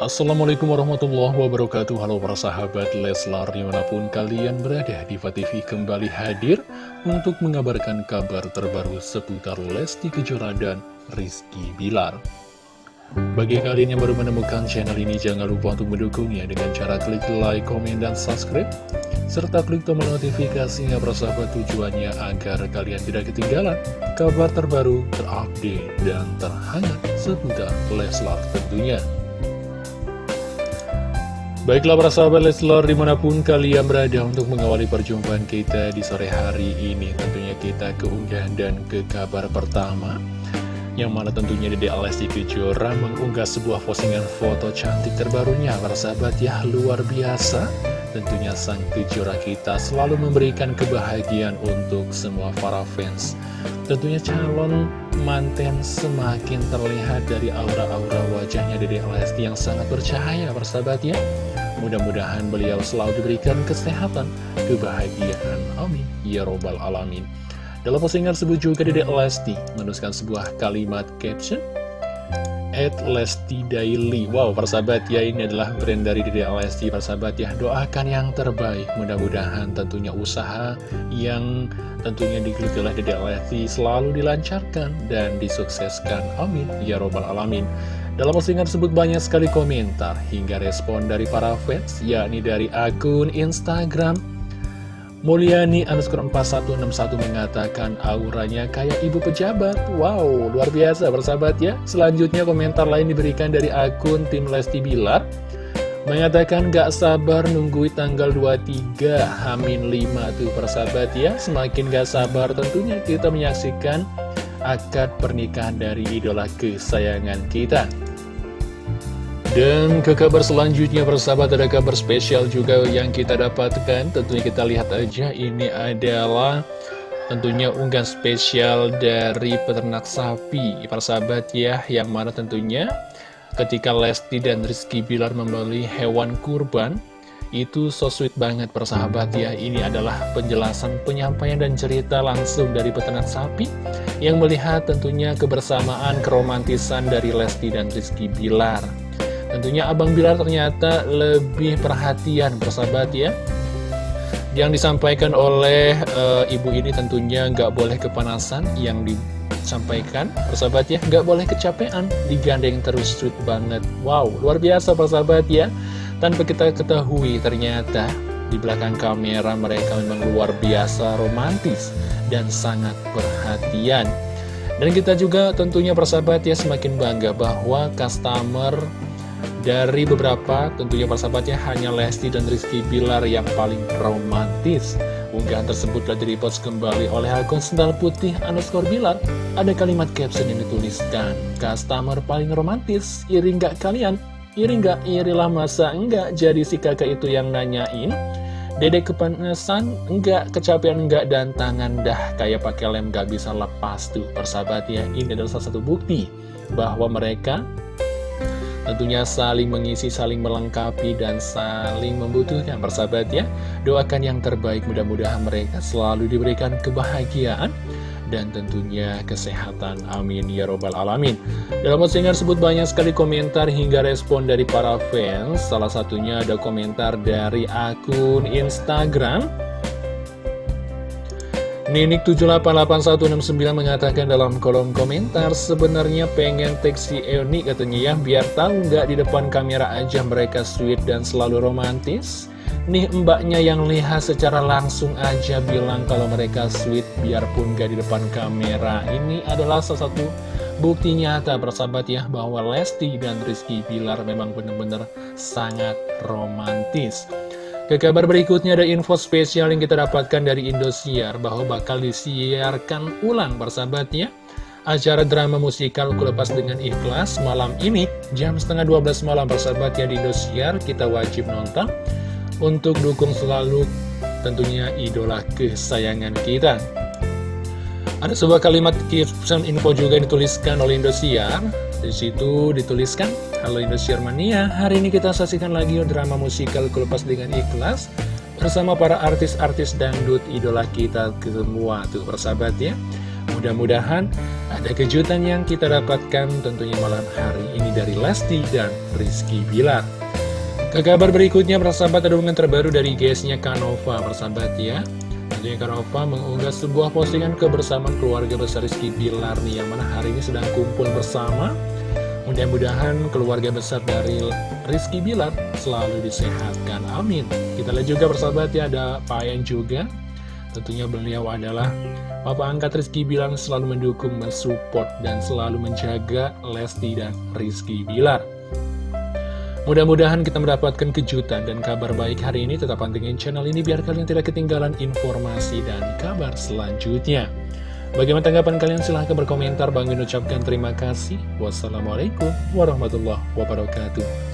Assalamualaikum warahmatullahi wabarakatuh Halo para sahabat Leslar di mana pun kalian berada Diva TV kembali hadir Untuk mengabarkan kabar terbaru seputar Lesti Kejora dan Rizky Bilar Bagi kalian yang baru menemukan channel ini Jangan lupa untuk mendukungnya Dengan cara klik like, komen, dan subscribe serta klik tombol notifikasinya persahabat tujuannya agar kalian tidak ketinggalan kabar terbaru, terupdate, dan terhangat seputar Leslar tentunya. Baiklah para sahabat Leslar di mana pun kalian berada untuk mengawali perjumpaan kita di sore hari ini Tentunya kita keunggahan dan ke kabar pertama Yang mana tentunya Dede Alesti Kejora mengunggah sebuah postingan foto cantik terbarunya. Para sahabat ya luar biasa. Tentunya sang kejora kita selalu memberikan kebahagiaan untuk semua para fans. Tentunya calon manten semakin terlihat dari aura-aura wajahnya Dede Lesti yang sangat bercahaya persahabat ya. Mudah-mudahan beliau selalu diberikan kesehatan, kebahagiaan, amin. Ya Robbal Alamin. Dalam postingan tersebut juga Dede Lesti menuliskan sebuah kalimat caption at Lesti Daily. Wow persahabat ya ini adalah brand dari Dede Lesti persahabat ya. Doakan yang terbaik. Mudah-mudahan tentunya usaha yang tentunya digeluti oleh Dede Lesti selalu dilancarkan dan disukseskan. Amin. Ya robbal alamin. Dalam postingan tersebut banyak sekali komentar hingga respon dari para fans yakni dari akun Instagram Mulyani underscore 4161 mengatakan auranya kayak ibu pejabat. Wow, luar biasa bersahabat ya. Selanjutnya komentar lain diberikan dari akun tim Lesti Bilar. Mengatakan gak sabar nunggu tanggal 23 Hamin 5 tuh persahabat ya. Semakin gak sabar tentunya kita menyaksikan akad pernikahan dari idola kesayangan kita dan ke kabar selanjutnya persahabat ada kabar spesial juga yang kita dapatkan. Tentunya kita lihat aja ini adalah tentunya unggahan spesial dari peternak sapi. Persahabat ya yang mana tentunya ketika Lesti dan Rizky Bilar membeli hewan kurban itu so sweet banget persahabat ya. Ini adalah penjelasan, penyampaian dan cerita langsung dari peternak sapi Yang melihat tentunya kebersamaan, keromantisan dari Lesti dan Rizky Bilar Tentunya Abang Bilar ternyata lebih perhatian persahabat ya. Yang disampaikan oleh e, ibu ini tentunya nggak boleh kepanasan Yang disampaikan persahabat ya nggak boleh kecapean Digandeng terus sweet banget. Wow luar biasa persahabat ya. Tanpa kita ketahui ternyata di belakang kamera mereka memang luar biasa romantis dan sangat perhatian. Dan kita juga tentunya persahabat ya semakin bangga bahwa customer dari beberapa tentunya persahabatnya hanya Lesti dan Rizky Bilar yang paling romantis Unggahan tersebut telah direpost kembali oleh akun sendal putih underscore Bilar Ada kalimat caption yang dituliskan Customer paling romantis, iri nggak kalian? Iri nggak? Irilah masa enggak jadi si kakak itu yang nanyain Dedek kepanasan, enggak, kecapean enggak, dan tangan dah kayak pakai lem gak bisa lepas tuh persahabat ya. Ini adalah salah satu bukti bahwa mereka Tentunya saling mengisi, saling melengkapi, dan saling membutuhkan persahabat ya. Doakan yang terbaik, mudah-mudahan mereka selalu diberikan kebahagiaan dan tentunya kesehatan. Amin ya robbal alamin. Dalam postingan tersebut banyak sekali komentar hingga respon dari para fans. Salah satunya ada komentar dari akun Instagram Ninik788169 mengatakan dalam kolom komentar sebenarnya pengen teksi Eoni katanya ya biar tahu nggak di depan kamera aja mereka sweet dan selalu romantis. Nih mbaknya yang lihat secara langsung aja bilang kalau mereka sweet biarpun nggak di depan kamera. Ini adalah salah satu bukti nyata bersahabat ya bahwa Lesti dan Rizky Bilar memang benar-benar sangat romantis ke kabar berikutnya ada info spesial yang kita dapatkan dari Indosiar bahwa bakal disiarkan ulang persahabatnya acara drama musikal Kulepas dengan Ikhlas malam ini jam setengah 12 malam persahabatnya di Indosiar kita wajib nonton. Untuk dukung selalu tentunya idola kesayangan kita. Ada sebuah kalimat caption info juga yang dituliskan oleh Indosiar di situ dituliskan, Halo Indosiar Mania, hari ini kita saksikan lagi drama musikal Kelepas dengan Ikhlas bersama para artis-artis dangdut idola kita semua tuh persahabat ya. Mudah-mudahan ada kejutan yang kita dapatkan tentunya malam hari ini dari Lesti dan Rizky Bilar. Ke kabar berikutnya, persahabat ada hubungan terbaru dari guysnya Kanova, persahabat ya. Tentunya Kanova mengunggah sebuah postingan kebersamaan keluarga besar Rizky Bilar nih, yang mana hari ini sedang kumpul bersama. Mudah-mudahan keluarga besar dari Rizky Bilar selalu disehatkan. Amin. Kita lihat juga persahabat ya ada Pak Ayan juga. Tentunya beliau adalah Papa angkat Rizky Bilar selalu mendukung, mensupport, dan selalu menjaga Lesti dan Rizky Bilar. Mudah-mudahan kita mendapatkan kejutan dan kabar baik hari ini. Tetap pantengin channel ini biar kalian tidak ketinggalan informasi dan kabar selanjutnya. Bagaimana tanggapan kalian? Silahkan berkomentar. Bang ucapkan terima kasih. Wassalamualaikum warahmatullahi wabarakatuh.